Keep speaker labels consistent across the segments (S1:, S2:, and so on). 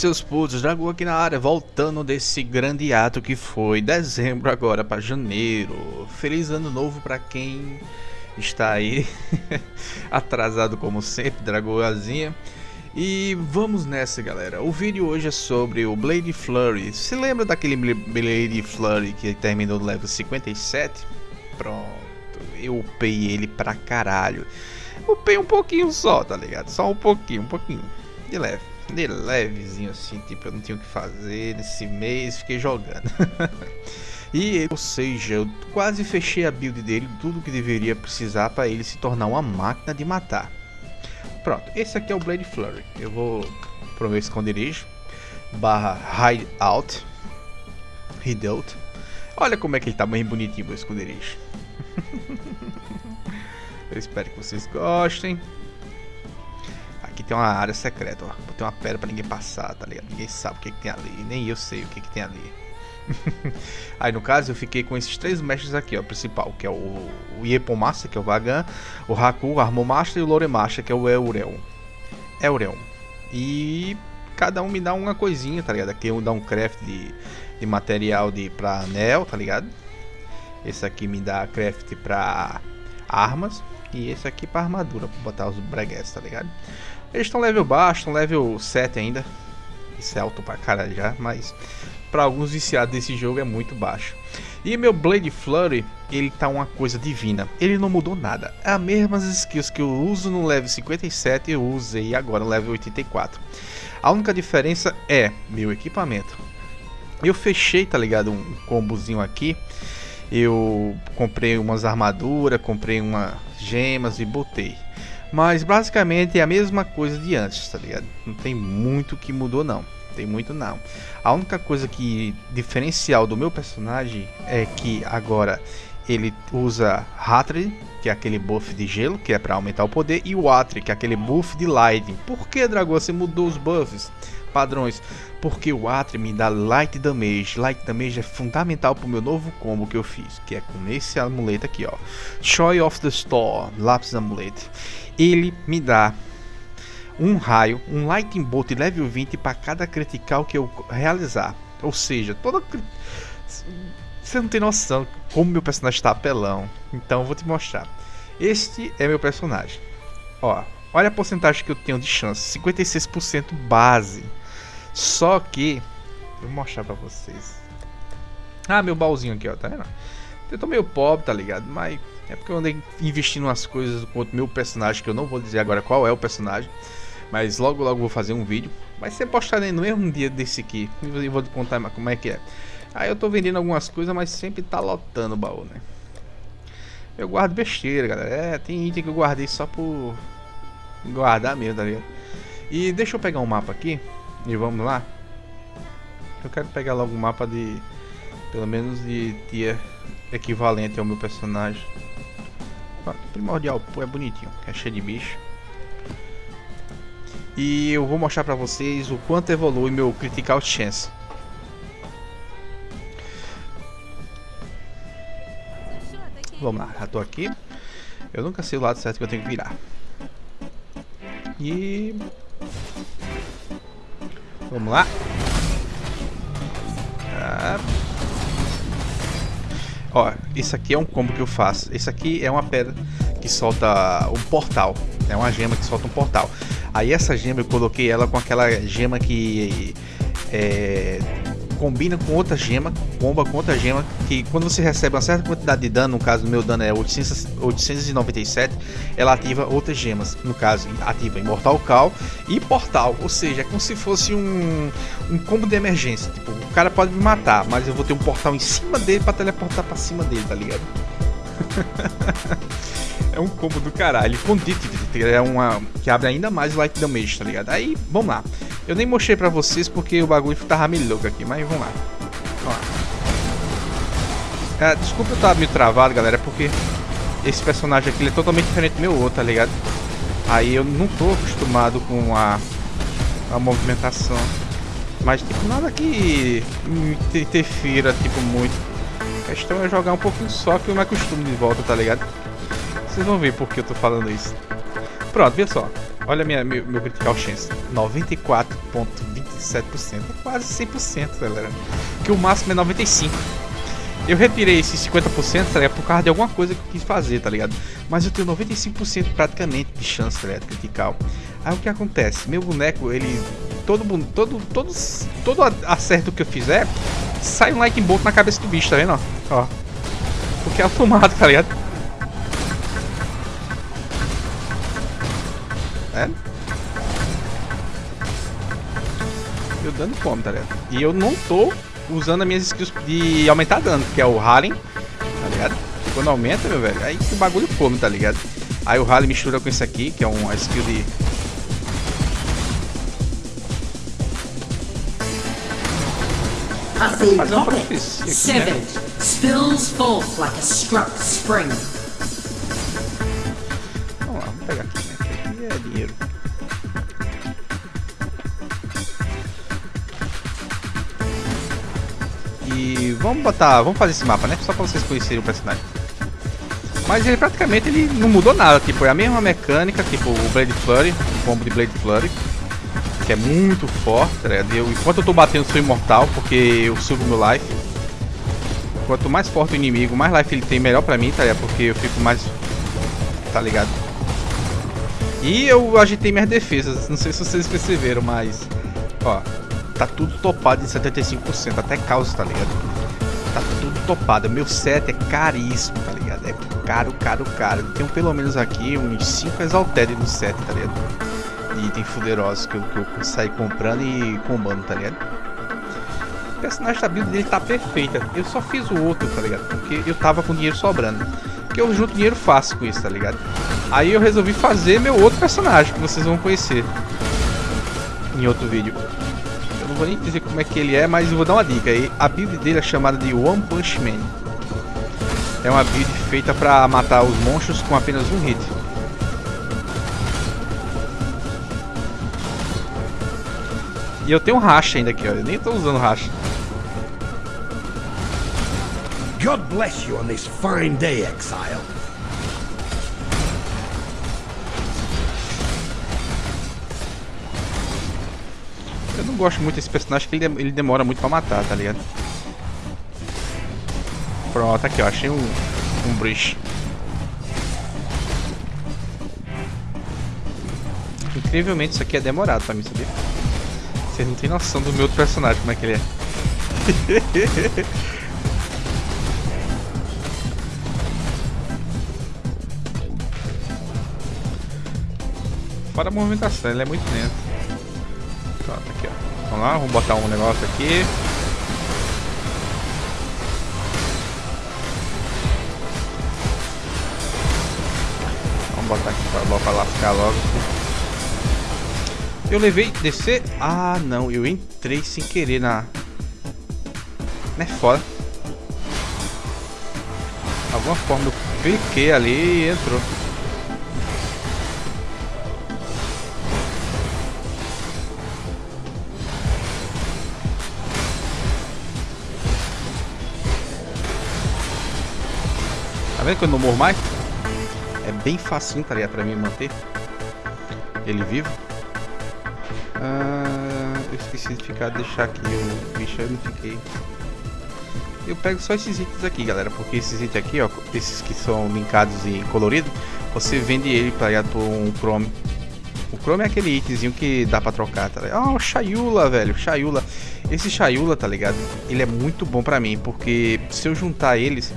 S1: seus putos, Dragão aqui na área, voltando desse grande ato que foi dezembro agora para janeiro. Feliz ano novo para quem está aí atrasado como sempre, Dragoazinha. E vamos nessa, galera. O vídeo hoje é sobre o Blade Flurry. Se lembra daquele Blade Flurry que terminou no level 57? Pronto, eu upei ele pra caralho. Upei um pouquinho só, tá ligado? Só um pouquinho, um pouquinho. De leve de levezinho assim, tipo, eu não tinha o que fazer nesse mês, fiquei jogando. e, ou seja, eu quase fechei a build dele, tudo que deveria precisar para ele se tornar uma máquina de matar. Pronto, esse aqui é o Blade Flurry. Eu vou pro meu esconderijo, barra Hideout, Hideout. Olha como é que ele tá bem bonitinho, meu esconderijo. eu espero que vocês gostem aqui tem uma área secreta, ó. Botei uma pedra pra ninguém passar, tá ligado? Ninguém sabe o que, que tem ali, nem eu sei o que, que tem ali. Aí no caso eu fiquei com esses três mestres aqui, ó, principal, que é o, o Master, que é o Vagan, o Haku, o Armor Master e o Lore Master, que é o Eureon. Eureon. E cada um me dá uma coisinha, tá ligado? Aqui um dá um craft de, de material de, pra anel, tá ligado? Esse aqui me dá craft pra armas. E esse aqui pra armadura, pra botar os breguetes, tá ligado? Eles estão level baixo, estão level 7 ainda. Isso é alto pra caralho já, mas para alguns viciados desse jogo é muito baixo. E meu Blade Flurry, ele tá uma coisa divina. Ele não mudou nada. É as mesmas skills que eu uso no level 57 eu usei agora no level 84. A única diferença é meu equipamento. Eu fechei, tá ligado, um combozinho aqui. Eu comprei umas armaduras, comprei umas gemas e botei. Mas basicamente é a mesma coisa de antes, tá ligado? Não tem muito que mudou não. Tem muito não. A única coisa que diferencial do meu personagem é que agora ele usa Hatred, que é aquele buff de gelo, que é para aumentar o poder, e o Atri, que é aquele buff de Lightning. Por que, Dragão, você mudou os buffs? Padrões. Porque o Atri me dá Light Damage. Light Damage é fundamental para o meu novo combo que eu fiz, que é com esse amuleto aqui, ó. Choy of the Store, Lápis Amuleto ele me dá um raio, um Lightning Bolt level 20 para cada critical que eu realizar. Ou seja, toda. Você não tem noção como meu personagem está apelão. Então eu vou te mostrar. Este é meu personagem. Ó, olha a porcentagem que eu tenho de chance: 56% base. Só que. Vou mostrar pra vocês. Ah, meu baúzinho aqui, ó, tá vendo? Eu tô meio pobre, tá ligado? Mas é porque eu andei investindo umas coisas com o meu personagem, que eu não vou dizer agora qual é o personagem. Mas logo logo vou fazer um vídeo. Vai ser postado no mesmo dia desse aqui. E vou te contar como é que é. Aí eu tô vendendo algumas coisas, mas sempre tá lotando o baú, né? Eu guardo besteira, galera. É, tem item que eu guardei só por guardar mesmo, tá ligado? E deixa eu pegar um mapa aqui. E vamos lá. Eu quero pegar logo um mapa de... Pelo menos de tier equivalente ao meu personagem. Primordial, é bonitinho, é cheio de bicho. E eu vou mostrar pra vocês o quanto evolui meu Critical Chance. Vamos lá, já tô aqui. Eu nunca sei o lado certo que eu tenho que virar. E... Vamos lá. Ah. Ó, isso aqui é um combo que eu faço. Isso aqui é uma pedra que solta um portal. É uma gema que solta um portal. Aí essa gema eu coloquei ela com aquela gema que é, combina com outra gema, comba com outra gema, que quando você recebe uma certa quantidade de dano, no caso do meu dano é 800, 897, ela ativa outras gemas, no caso ativa Imortal Cal e Portal, ou seja, é como se fosse um, um combo de emergência, tipo, o cara pode me matar, mas eu vou ter um portal em cima dele para teleportar para cima dele, tá ligado? é um combo do caralho. Condit é uma que abre ainda mais light damage, tá ligado? Aí, vamos lá. Eu nem mostrei pra vocês porque o bagulho tava meio louco aqui, mas vamos lá. Vamos lá. É, desculpa eu estar meio travado, galera, porque esse personagem aqui é totalmente diferente do meu outro, tá ligado? Aí eu não tô acostumado com a, a movimentação. Mas, tipo, nada que interfira, tipo, muito. A questão é jogar um pouquinho só que eu me acostumo de volta, tá ligado? Vocês vão ver por que eu tô falando isso. Pronto, vê só. Olha minha, meu, meu critical chance. 94.25. 97%. É quase 100%, galera. Que o máximo é 95%. Eu retirei esses 50%, tá ligado? Por causa de alguma coisa que eu quis fazer, tá ligado? Mas eu tenho 95% praticamente de chance, tá ligado? Critical. Aí o que acontece? Meu boneco, ele. Todo. Todo. Todos. Todo acerto que eu fizer. Sai um like bolt na cabeça do bicho, tá vendo? Ó. Porque é automático, tá ligado? Eu dando fome, tá ligado? E eu não tô usando as minhas skills de aumentar dano, que é o Harlem, tá ligado? Quando aumenta, meu velho, aí o bagulho come, tá ligado? Aí o Harlem mistura com isso aqui, que é uma skill de...
S2: Fazer uma profecia aqui, né? Spills forth like a struck spring.
S1: Vamos lá, vamos pegar aqui, né? Aqui é dinheiro. E vamos botar, vamos fazer esse mapa, né? Só pra vocês conhecerem o personagem. Mas ele praticamente ele não mudou nada, tipo, é a mesma mecânica, tipo o Blade Flurry, o combo de Blade Flurry, que é muito forte, ligado? Eu, enquanto eu tô batendo, sou imortal, porque eu subo meu life. Quanto mais forte o inimigo, mais life ele tem, melhor pra mim, tá ligado? Porque eu fico mais... tá ligado? E eu agitei minhas defesas, não sei se vocês perceberam, mas... Ó, tá tudo topado em 75%, até caos, tá ligado? Tá tudo topado, meu set é caríssimo, tá ligado? É caro, caro, caro. Tenho pelo menos aqui uns 5 Exalted no set, tá ligado? De item fuderosos que eu, que eu saí comprando e combando, tá ligado? O personagem da build dele tá perfeita. Eu só fiz o outro, tá ligado? Porque eu tava com dinheiro sobrando. Porque eu junto dinheiro fácil com isso, tá ligado? Aí eu resolvi fazer meu outro personagem, que vocês vão conhecer em outro vídeo vou nem dizer como é que ele é, mas vou dar uma dica aí. A build dele é chamada de One Punch Man. É uma build feita para matar os monstros com apenas um hit. E eu tenho um racha ainda aqui, olha. Eu nem estou usando racha. God bless you on this fine day, exile. Eu não gosto muito desse personagem, porque ele, ele demora muito pra matar, tá ligado? Pronto, aqui ó, achei um, um bridge. Incrivelmente isso aqui é demorado pra mim, sabia? Vocês não tem noção do meu outro personagem, como é que ele é. Fora a movimentação, ele é muito lento. Pronto, aqui, ó. Vamos lá, vamos botar um negócio aqui. Vamos botar aqui pra, pra lascar logo. Eu levei descer. Ah, não, eu entrei sem querer na. Não é foda. Alguma forma eu cliquei ali e entrou. Tá vendo que eu não morro mais? É bem facinho, tá ligado? Pra mim manter ele vivo. Ah, eu esqueci de ficar, deixar aqui o bicho, eu não fiquei. Eu pego só esses itens aqui, galera, porque esses itens aqui, ó, esses que são linkados em colorido, você vende ele pra ir por um Chrome. O Chrome é aquele itemzinho que dá pra trocar, tá ligado? Ah, o Chayula, velho, Chayula. Esse Chayula, tá ligado? Ele é muito bom pra mim, porque se eu juntar eles,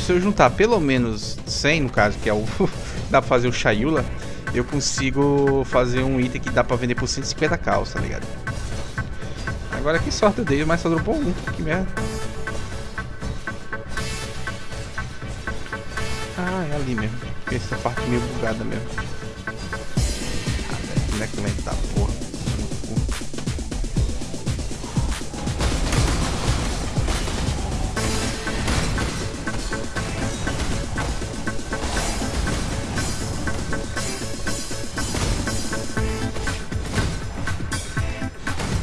S1: se eu juntar pelo menos 100, no caso, que é o dá pra fazer o Chayula, eu consigo fazer um item que dá pra vender por 150 calça, tá ligado? Agora que sorte eu dei, mas só dropou um, que merda. Ah, é ali mesmo. Essa parte meio bugada mesmo. Ah, velho, como é que vai tá, porra?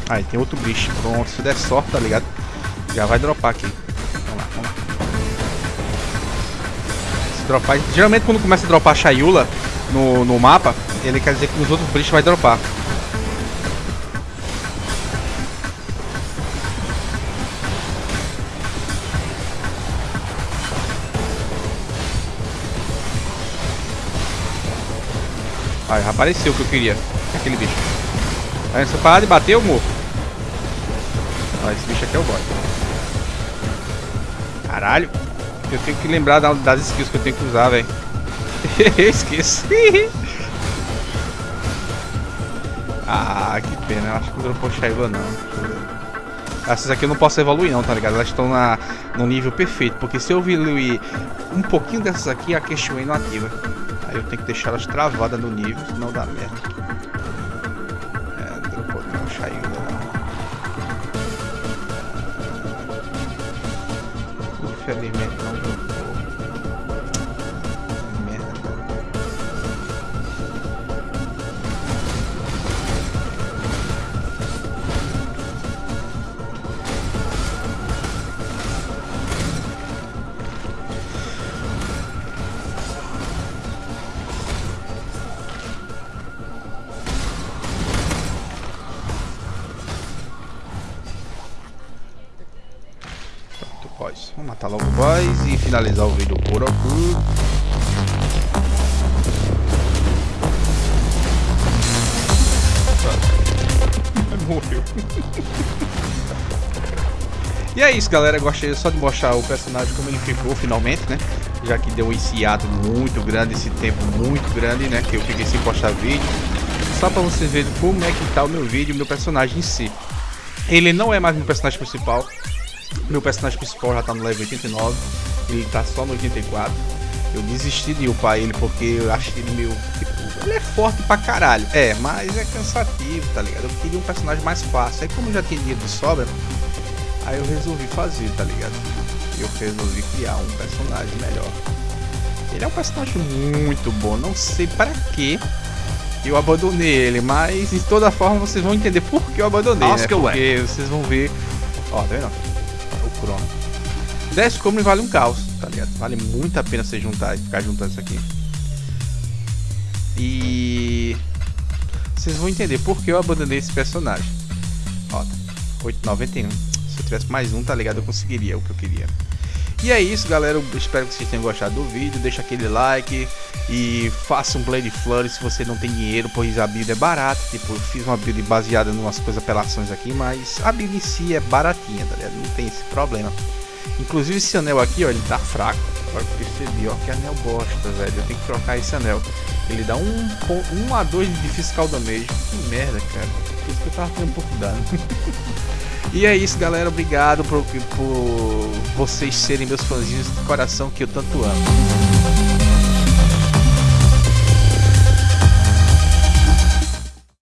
S1: Aí, tem outro bicho. Pronto, se der sorte, tá ligado? Já vai dropar aqui. Vamos lá, vamos lá. Se dropar... Geralmente quando começa a dropar Shayula no, no mapa, ele quer dizer que nos outros bichos vai dropar. Aí, apareceu o que eu queria. Aquele bicho. Aí, essa parada bater bateu, morro. Esse bicho aqui é o boss. Caralho. Eu tenho que lembrar das skills que eu tenho que usar, velho. eu esqueço. ah, que pena. Eu acho que não dropou Shaiva, não. Essas aqui eu não posso evoluir não, tá ligado? Elas estão na, no nível perfeito. Porque se eu evoluir um pouquinho dessas aqui, a Queixuei não ativa. Aí eu tenho que deixar elas travadas no nível, senão dá merda. É, dropou não, Shaiva não. Infelizmente não dropou. Boys e finalizar o vídeo por aqui. Morreu. e é isso, galera. Gostei só de mostrar o personagem como ele ficou finalmente, né? Já que deu esse ato muito grande, esse tempo muito grande, né? Que eu fiquei sem postar vídeo. Só pra vocês verem como é que tá o meu vídeo, meu personagem em si. Ele não é mais meu personagem principal. Meu personagem principal já tá no level 89. Ele tá só no 84. Eu desisti de upar ele porque eu achei ele meio. Tipo, ele é forte pra caralho. É, mas é cansativo, tá ligado? Eu queria um personagem mais fácil. Aí como eu já tinha dinheiro de sobra, aí eu resolvi fazer, tá ligado? Eu resolvi criar um personagem melhor. Ele é um personagem muito bom. Não sei para que eu abandonei ele, mas de toda forma vocês vão entender por que eu abandonei, né?
S3: Ask away.
S1: Porque vocês vão ver. Ó, tá vendo? O Crono. 10 como vale um caos, tá ligado? Vale muito a pena você juntar e ficar juntando isso aqui. E vocês vão entender por que eu abandonei esse personagem. Ó, tá. 8,91. Se eu tivesse mais um, tá ligado? Eu conseguiria o que eu queria. E é isso, galera. Eu espero que vocês tenham gostado do vídeo. Deixa aquele like e faça um Blade Flurry se você não tem dinheiro, pois a build é barata. Tipo, eu fiz uma build baseada em umas coisas apelações aqui, mas a build em si é baratinha, tá ligado? Não tem esse problema. Inclusive esse anel aqui, ó, ele tá fraco. Agora que percebi, ó, que anel bosta, velho. Eu tenho que trocar esse anel. Ele dá 1 um, um a 2 de fiscal damage. Que merda, cara. Por isso que eu tava tendo um pouco de dano. E é isso, galera. Obrigado por, por vocês serem meus fãzinhos de coração que eu tanto amo.